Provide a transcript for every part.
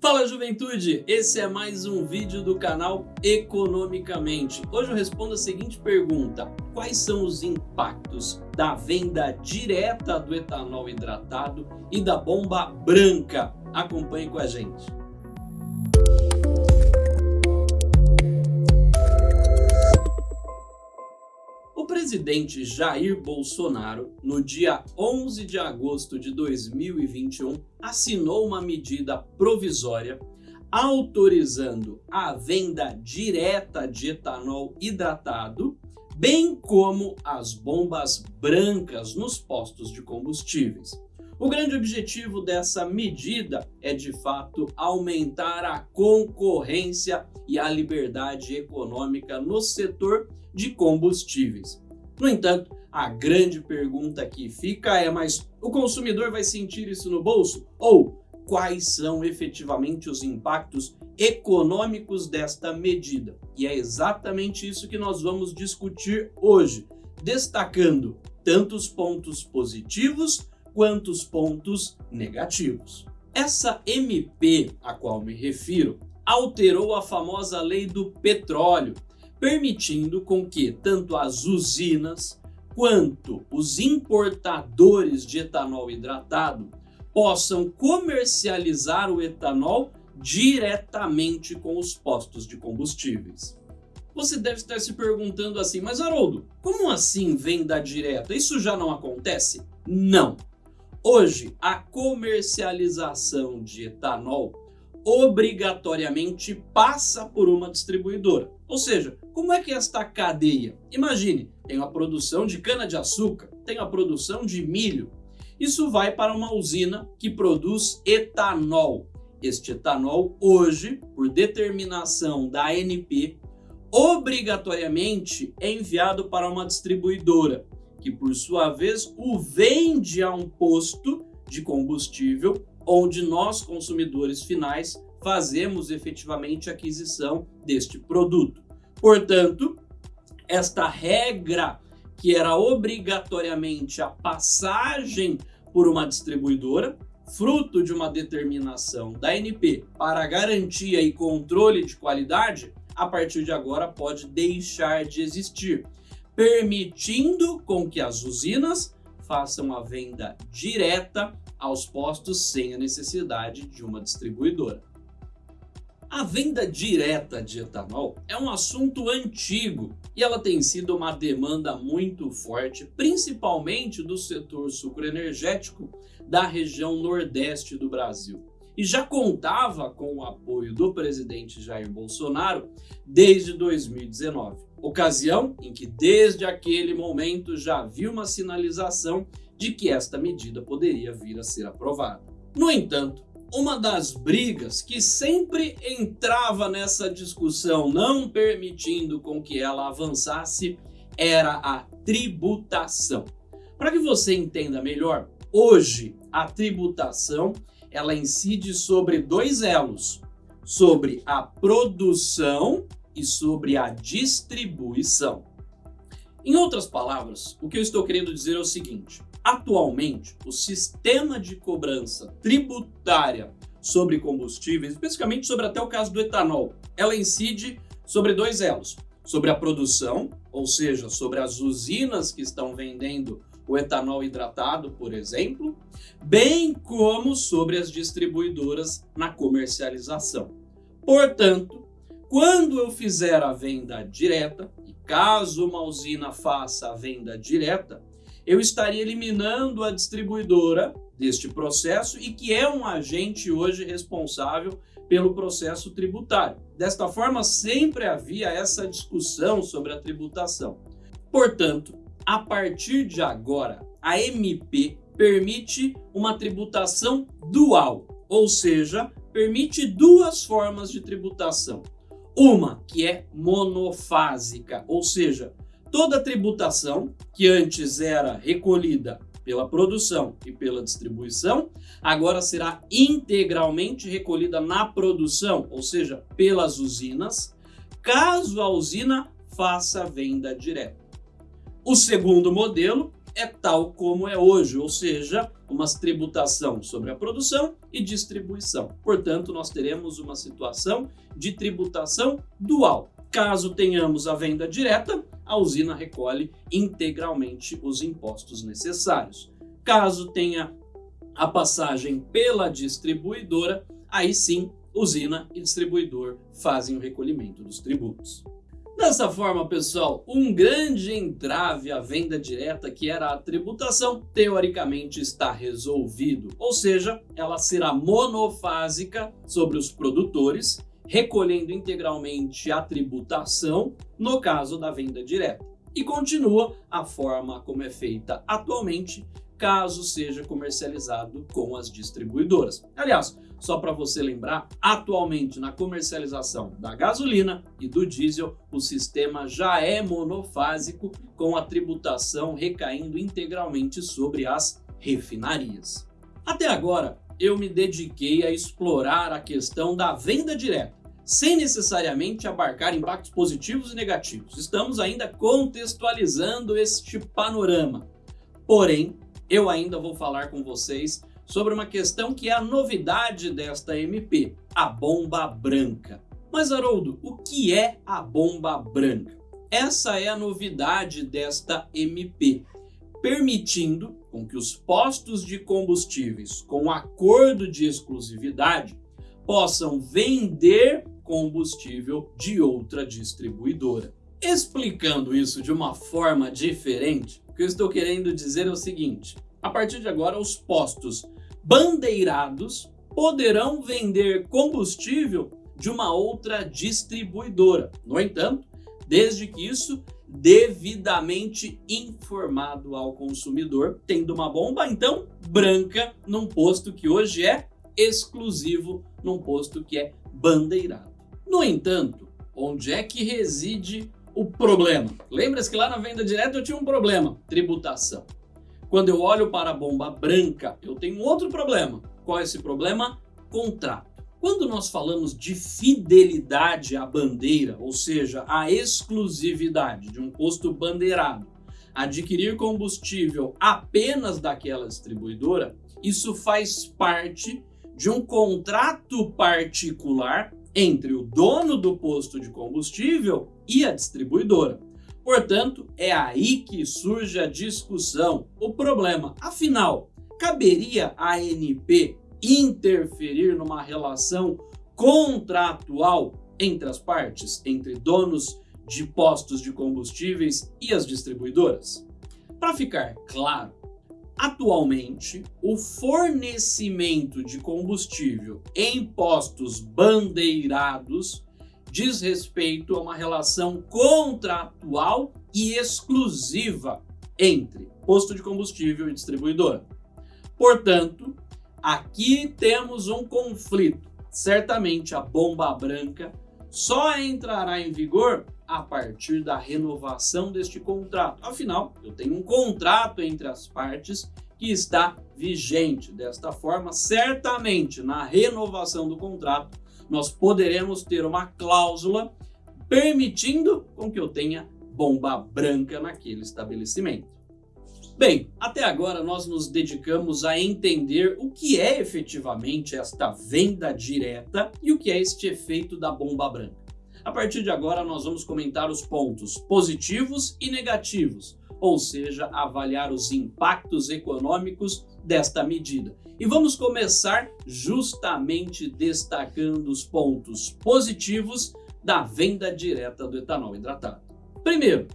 Fala juventude, esse é mais um vídeo do canal Economicamente. Hoje eu respondo a seguinte pergunta, quais são os impactos da venda direta do etanol hidratado e da bomba branca? Acompanhe com a gente. Presidente Jair Bolsonaro, no dia 11 de agosto de 2021, assinou uma medida provisória autorizando a venda direta de etanol hidratado, bem como as bombas brancas nos postos de combustíveis. O grande objetivo dessa medida é, de fato, aumentar a concorrência e a liberdade econômica no setor de combustíveis. No entanto, a grande pergunta que fica é, mas o consumidor vai sentir isso no bolso? Ou quais são efetivamente os impactos econômicos desta medida? E é exatamente isso que nós vamos discutir hoje, destacando tanto os pontos positivos quanto os pontos negativos. Essa MP a qual me refiro alterou a famosa lei do petróleo, permitindo com que tanto as usinas quanto os importadores de etanol hidratado possam comercializar o etanol diretamente com os postos de combustíveis. Você deve estar se perguntando assim, mas Haroldo, como assim venda direta? Isso já não acontece? Não. Hoje, a comercialização de etanol obrigatoriamente passa por uma distribuidora. Ou seja, como é que esta cadeia? Imagine, tem a produção de cana-de-açúcar, tem a produção de milho. Isso vai para uma usina que produz etanol. Este etanol, hoje, por determinação da ANP, obrigatoriamente é enviado para uma distribuidora, que por sua vez o vende a um posto de combustível onde nós, consumidores finais, fazemos efetivamente a aquisição deste produto. Portanto, esta regra que era obrigatoriamente a passagem por uma distribuidora, fruto de uma determinação da ANP para garantia e controle de qualidade, a partir de agora pode deixar de existir, permitindo com que as usinas façam a venda direta aos postos sem a necessidade de uma distribuidora. A venda direta de etanol é um assunto antigo e ela tem sido uma demanda muito forte, principalmente do setor sucroenergético da região nordeste do Brasil. E já contava com o apoio do presidente Jair Bolsonaro desde 2019, ocasião em que desde aquele momento já havia uma sinalização de que esta medida poderia vir a ser aprovada. No entanto, uma das brigas que sempre entrava nessa discussão, não permitindo com que ela avançasse, era a tributação. Para que você entenda melhor, hoje a tributação ela incide sobre dois elos, sobre a produção e sobre a distribuição. Em outras palavras, o que eu estou querendo dizer é o seguinte, Atualmente, o sistema de cobrança tributária sobre combustíveis, especificamente sobre até o caso do etanol, ela incide sobre dois elos. Sobre a produção, ou seja, sobre as usinas que estão vendendo o etanol hidratado, por exemplo, bem como sobre as distribuidoras na comercialização. Portanto, quando eu fizer a venda direta, e caso uma usina faça a venda direta, eu estaria eliminando a distribuidora deste processo e que é um agente hoje responsável pelo processo tributário. Desta forma, sempre havia essa discussão sobre a tributação. Portanto, a partir de agora, a MP permite uma tributação dual, ou seja, permite duas formas de tributação. Uma que é monofásica, ou seja, Toda tributação que antes era recolhida pela produção e pela distribuição, agora será integralmente recolhida na produção, ou seja, pelas usinas, caso a usina faça venda direta. O segundo modelo é tal como é hoje, ou seja, uma tributação sobre a produção e distribuição. Portanto, nós teremos uma situação de tributação dual. Caso tenhamos a venda direta, a usina recolhe integralmente os impostos necessários. Caso tenha a passagem pela distribuidora, aí sim, usina e distribuidor fazem o recolhimento dos tributos. Dessa forma, pessoal, um grande entrave à venda direta, que era a tributação, teoricamente está resolvido, ou seja, ela será monofásica sobre os produtores, recolhendo integralmente a tributação no caso da venda direta. E continua a forma como é feita atualmente, caso seja comercializado com as distribuidoras. Aliás, só para você lembrar, atualmente na comercialização da gasolina e do diesel, o sistema já é monofásico, com a tributação recaindo integralmente sobre as refinarias. Até agora, eu me dediquei a explorar a questão da venda direta, sem necessariamente abarcar impactos positivos e negativos. Estamos ainda contextualizando este panorama. Porém, eu ainda vou falar com vocês sobre uma questão que é a novidade desta MP, a bomba branca. Mas Haroldo, o que é a bomba branca? Essa é a novidade desta MP, permitindo com que os postos de combustíveis com acordo de exclusividade possam vender combustível de outra distribuidora. Explicando isso de uma forma diferente, que eu estou querendo dizer é o seguinte, a partir de agora os postos bandeirados poderão vender combustível de uma outra distribuidora. No entanto, desde que isso devidamente informado ao consumidor, tendo uma bomba então branca num posto que hoje é exclusivo, num posto que é bandeirado. No entanto, onde é que reside o problema. Lembra-se que lá na venda direta eu tinha um problema, tributação. Quando eu olho para a bomba branca, eu tenho outro problema. Qual é esse problema? Contrato. Quando nós falamos de fidelidade à bandeira, ou seja, a exclusividade de um posto bandeirado, adquirir combustível apenas daquela distribuidora, isso faz parte de um contrato particular entre o dono do posto de combustível e a distribuidora. Portanto, é aí que surge a discussão, o problema. Afinal, caberia a ANP interferir numa relação contratual entre as partes, entre donos de postos de combustíveis e as distribuidoras? Para ficar claro, atualmente o fornecimento de combustível em postos bandeirados diz respeito a uma relação contratual e exclusiva entre posto de combustível e distribuidora. Portanto, aqui temos um conflito. Certamente a bomba branca só entrará em vigor a partir da renovação deste contrato. Afinal, eu tenho um contrato entre as partes que está vigente. Desta forma, certamente na renovação do contrato, nós poderemos ter uma cláusula permitindo com que eu tenha bomba branca naquele estabelecimento. Bem, até agora nós nos dedicamos a entender o que é efetivamente esta venda direta e o que é este efeito da bomba branca. A partir de agora nós vamos comentar os pontos positivos e negativos, ou seja, avaliar os impactos econômicos desta medida. E vamos começar justamente destacando os pontos positivos da venda direta do etanol hidratado. Primeiro,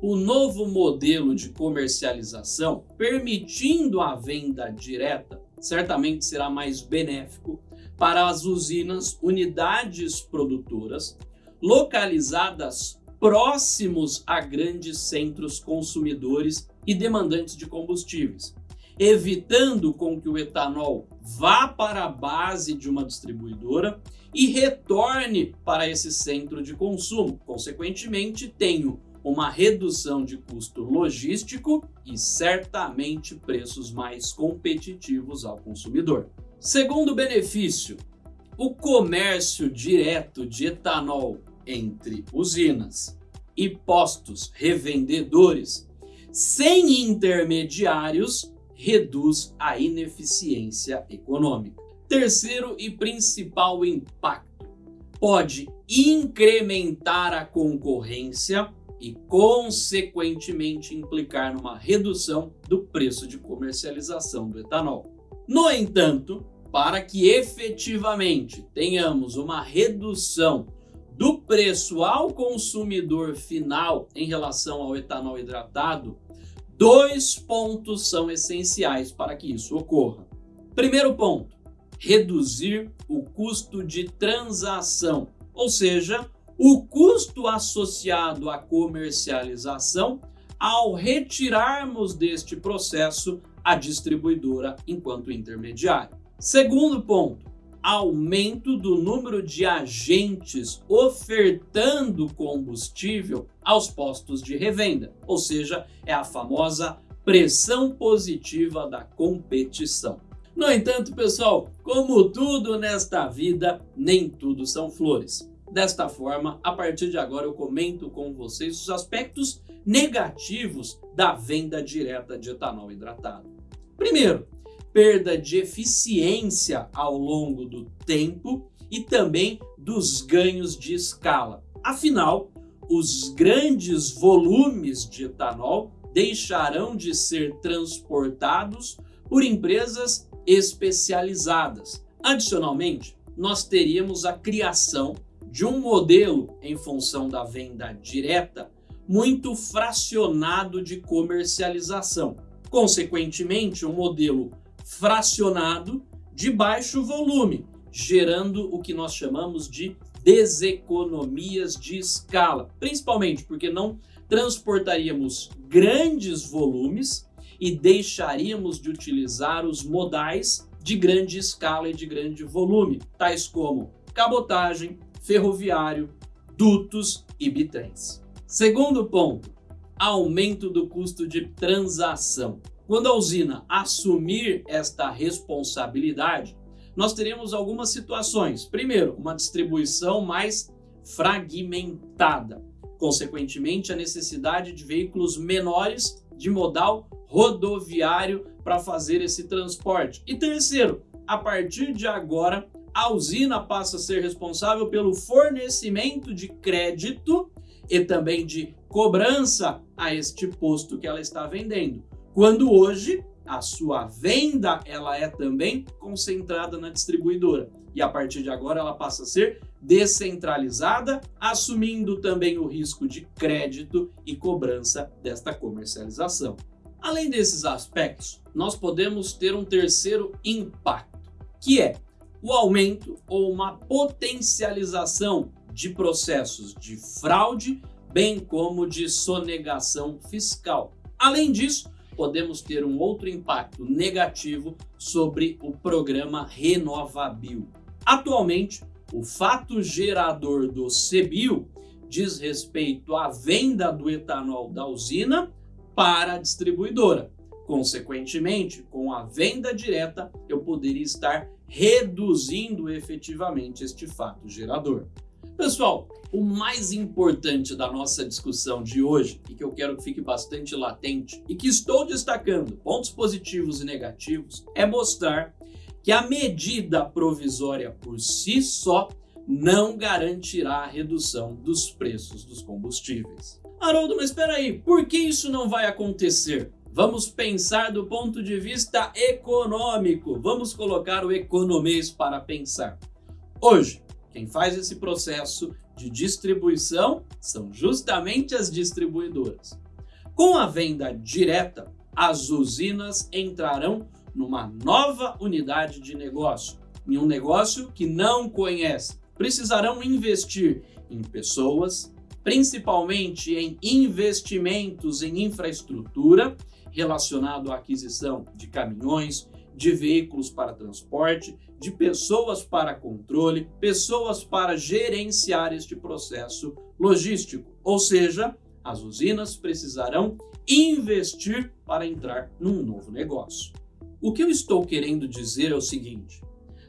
o novo modelo de comercialização permitindo a venda direta certamente será mais benéfico para as usinas, unidades produtoras localizadas próximos a grandes centros consumidores e demandantes de combustíveis, evitando com que o etanol vá para a base de uma distribuidora e retorne para esse centro de consumo. Consequentemente, tenho uma redução de custo logístico e certamente preços mais competitivos ao consumidor. Segundo benefício, o comércio direto de etanol entre usinas e postos revendedores sem intermediários, reduz a ineficiência econômica. Terceiro e principal impacto: pode incrementar a concorrência e, consequentemente, implicar numa redução do preço de comercialização do etanol. No entanto, para que efetivamente tenhamos uma redução do preço ao consumidor final em relação ao etanol hidratado, dois pontos são essenciais para que isso ocorra. Primeiro ponto, reduzir o custo de transação, ou seja, o custo associado à comercialização ao retirarmos deste processo a distribuidora enquanto intermediário. Segundo ponto, aumento do número de agentes ofertando combustível aos postos de revenda, ou seja, é a famosa pressão positiva da competição. No entanto, pessoal, como tudo nesta vida, nem tudo são flores. Desta forma, a partir de agora eu comento com vocês os aspectos negativos da venda direta de etanol hidratado. Primeiro, perda de eficiência ao longo do tempo e também dos ganhos de escala. Afinal, os grandes volumes de etanol deixarão de ser transportados por empresas especializadas. Adicionalmente, nós teríamos a criação de um modelo em função da venda direta muito fracionado de comercialização. Consequentemente, um modelo fracionado de baixo volume, gerando o que nós chamamos de deseconomias de escala, principalmente porque não transportaríamos grandes volumes e deixaríamos de utilizar os modais de grande escala e de grande volume, tais como cabotagem, ferroviário, dutos e bitrens. Segundo ponto, aumento do custo de transação. Quando a usina assumir esta responsabilidade, nós teremos algumas situações. Primeiro, uma distribuição mais fragmentada. Consequentemente, a necessidade de veículos menores de modal rodoviário para fazer esse transporte. E terceiro, a partir de agora, a usina passa a ser responsável pelo fornecimento de crédito e também de cobrança a este posto que ela está vendendo. Quando hoje a sua venda ela é também concentrada na distribuidora e a partir de agora ela passa a ser descentralizada, assumindo também o risco de crédito e cobrança desta comercialização. Além desses aspectos, nós podemos ter um terceiro impacto, que é o aumento ou uma potencialização de processos de fraude, bem como de sonegação fiscal. Além disso, podemos ter um outro impacto negativo sobre o programa Renovabil. Atualmente, o fato gerador do CBIO diz respeito à venda do etanol da usina para a distribuidora. Consequentemente, com a venda direta, eu poderia estar reduzindo efetivamente este fato gerador. Pessoal, o mais importante da nossa discussão de hoje, e que eu quero que fique bastante latente, e que estou destacando pontos positivos e negativos, é mostrar que a medida provisória por si só não garantirá a redução dos preços dos combustíveis. Haroldo, mas espera aí, por que isso não vai acontecer? Vamos pensar do ponto de vista econômico. Vamos colocar o economês para pensar. Hoje, quem faz esse processo de distribuição são justamente as distribuidoras. Com a venda direta, as usinas entrarão numa nova unidade de negócio, em um negócio que não conhece. Precisarão investir em pessoas, principalmente em investimentos em infraestrutura relacionado à aquisição de caminhões, de veículos para transporte, de pessoas para controle, pessoas para gerenciar este processo logístico. Ou seja, as usinas precisarão investir para entrar num novo negócio. O que eu estou querendo dizer é o seguinte: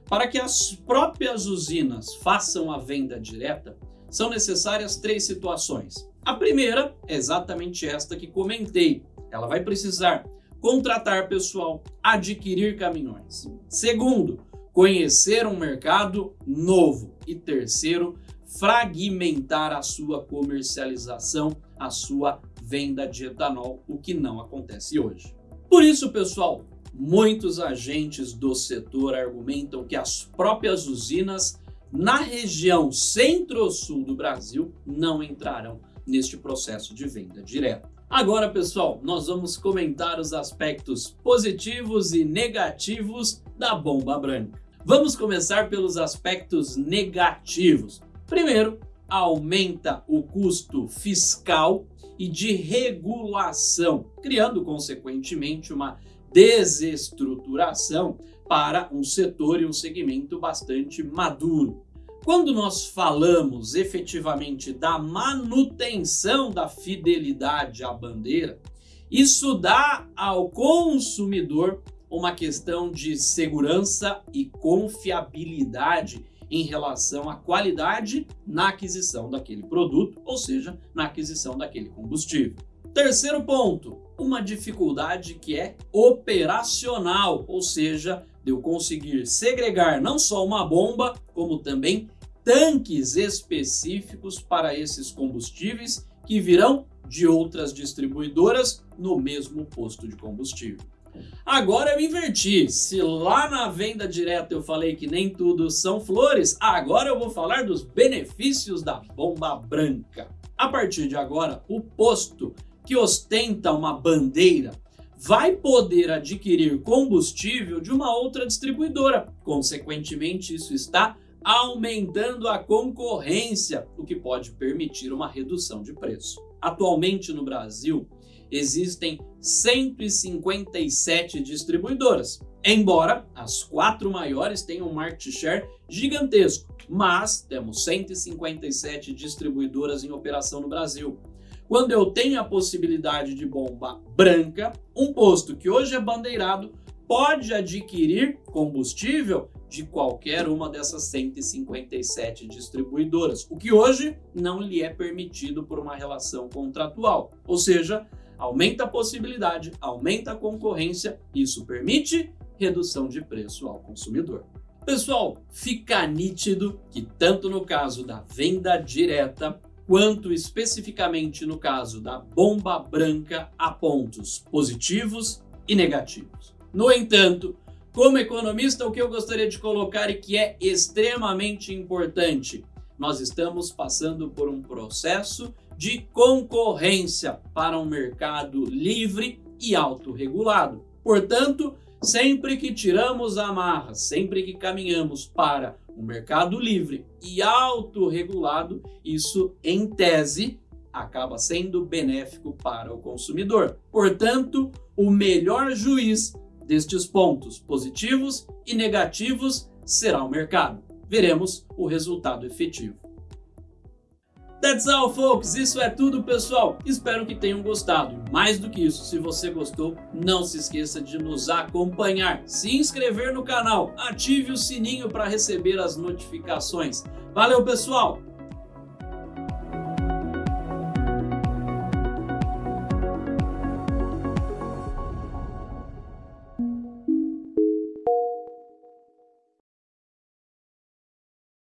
para que as próprias usinas façam a venda direta, são necessárias três situações. A primeira é exatamente esta que comentei, ela vai precisar contratar pessoal, adquirir caminhões. Segundo, conhecer um mercado novo. E terceiro, fragmentar a sua comercialização, a sua venda de etanol, o que não acontece hoje. Por isso, pessoal, muitos agentes do setor argumentam que as próprias usinas na região centro-sul do Brasil não entrarão neste processo de venda direta. Agora, pessoal, nós vamos comentar os aspectos positivos e negativos da bomba branca. Vamos começar pelos aspectos negativos. Primeiro, aumenta o custo fiscal e de regulação, criando consequentemente uma desestruturação para um setor e um segmento bastante maduro. Quando nós falamos efetivamente da manutenção da fidelidade à bandeira, isso dá ao consumidor uma questão de segurança e confiabilidade em relação à qualidade na aquisição daquele produto, ou seja, na aquisição daquele combustível. Terceiro ponto, uma dificuldade que é operacional, ou seja, de eu conseguir segregar não só uma bomba, como também tanques específicos para esses combustíveis que virão de outras distribuidoras no mesmo posto de combustível. Agora eu inverti, se lá na venda direta eu falei que nem tudo são flores, agora eu vou falar dos benefícios da bomba branca. A partir de agora, o posto que ostenta uma bandeira vai poder adquirir combustível de uma outra distribuidora. Consequentemente, isso está aumentando a concorrência, o que pode permitir uma redução de preço. Atualmente no Brasil, existem 157 distribuidoras, embora as quatro maiores tenham um market share gigantesco, mas temos 157 distribuidoras em operação no Brasil. Quando eu tenho a possibilidade de bomba branca, um posto que hoje é bandeirado pode adquirir combustível de qualquer uma dessas 157 distribuidoras, o que hoje não lhe é permitido por uma relação contratual. Ou seja, aumenta a possibilidade, aumenta a concorrência, isso permite redução de preço ao consumidor. Pessoal, fica nítido que tanto no caso da venda direta quanto especificamente no caso da bomba branca há pontos positivos e negativos. No entanto, como economista, o que eu gostaria de colocar e que é extremamente importante, nós estamos passando por um processo de concorrência para um mercado livre e autorregulado. Portanto, sempre que tiramos a amarra, sempre que caminhamos para um mercado livre e autorregulado, isso, em tese, acaba sendo benéfico para o consumidor. Portanto, o melhor juiz destes pontos positivos e negativos será o mercado. Veremos o resultado efetivo. That's all, folks. Isso é tudo, pessoal. Espero que tenham gostado. Mais do que isso, se você gostou, não se esqueça de nos acompanhar, se inscrever no canal, ative o sininho para receber as notificações. Valeu, pessoal!